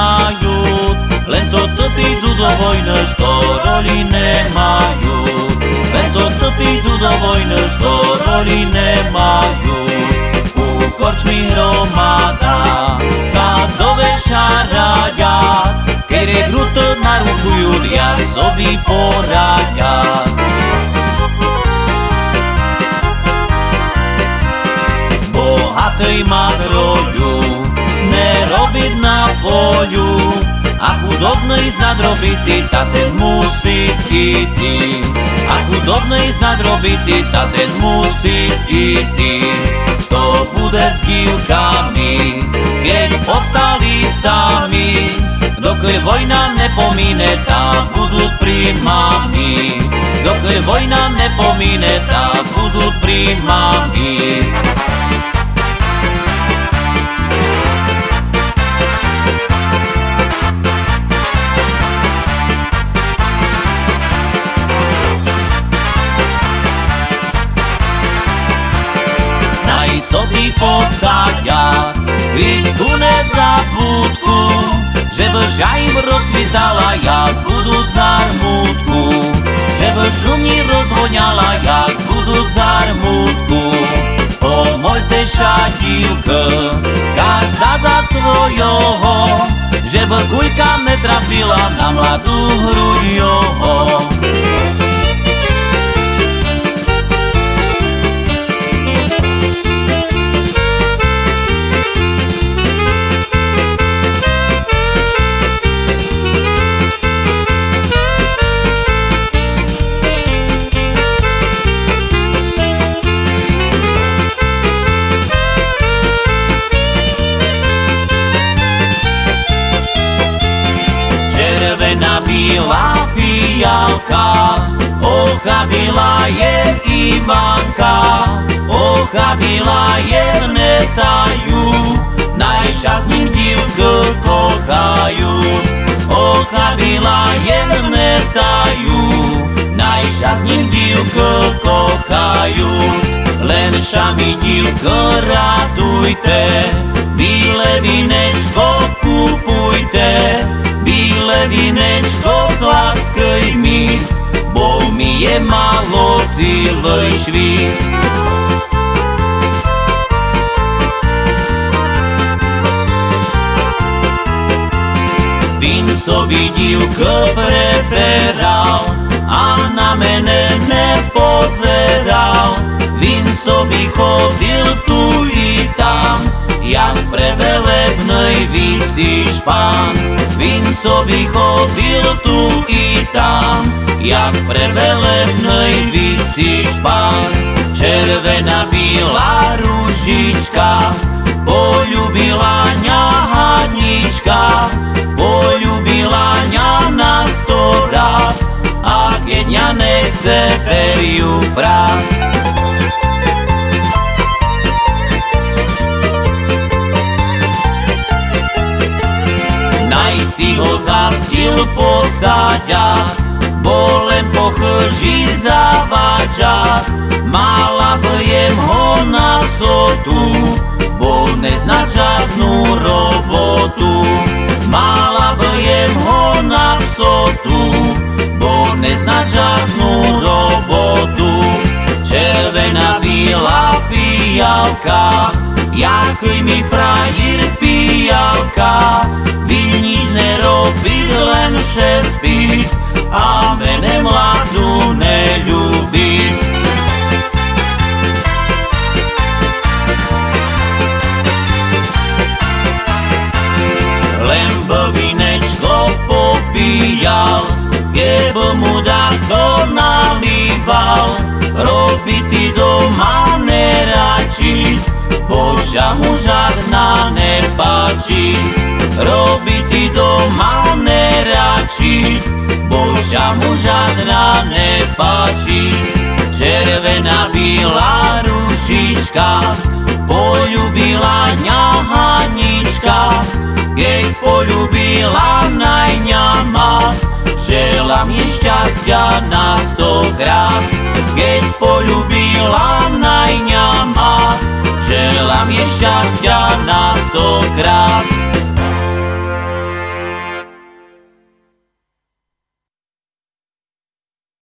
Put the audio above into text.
volajú, len to trpí do vojny, što roli nemajú. Len to trpí do vojny, što roli nemajú. U korčmi hromada, kaz do veša radia, kere kruto narukujú, ja sobi poradia. Bohatej madroju, polju, a chudobný znadrobitý, ta ten musí ísť. A chudobný znadrobitý, ta ten musí ísť. Što bude s dívkami, keď ostali sami, dokud vojna nepomíne, tá budú príjmami. Dokud vojna nepomíne, tá budú príjmami. sobi posadia Vidť tu nezabudku Že by žajm rozvítala jak budú zarmutku Že by šumni rozvoňala jak budú zarmutku Pomoľte šatívka Každá za svojoho Že by kuľka netrafila na mladú hruď joho červená bílá fialka, ochabila je Ivanka, ochabila je netajú, najšťastným divku kochajú. Ochabila je netajú, najšťastným divku kochajú. Len šami divko radujte, bíle vinečko kupujte, bíle vinečko sladkej mi, bo mi je malo celý švít. Vin sobi divko preberal a na mene nepozeral. Vin sobi i jak pre velebnej víci špán. Vin sobi chodil tu i tam, jak pre velebnej víci špán. Červená bílá ružička, poľubila ňa Hanička, poľubila ňa na sto raz, a zastil posaďa, bolem pochlží zavadža, mala jem ho na cotu, bo nezna žádnu robotu. Mala jem ho na psotu, bo nezna žádnu robotu. Červená bílá fialka, jaký mi frajír pijalka, vy nič nerobí, len vše spí, a mene mladú neľubí. Len vinečko popíjal, keby mu to nalíval, robiti doma neračí, Boža mu žádná nepáči. Robiti doma neračí, Boža mu žádná nepáči. Červená bílá rušička, poľubila ňa Hanička, keď poľubila najňama, želám jej šťastia na stokrát. Keď poľubila najňama, Tam je šťastia na stokrát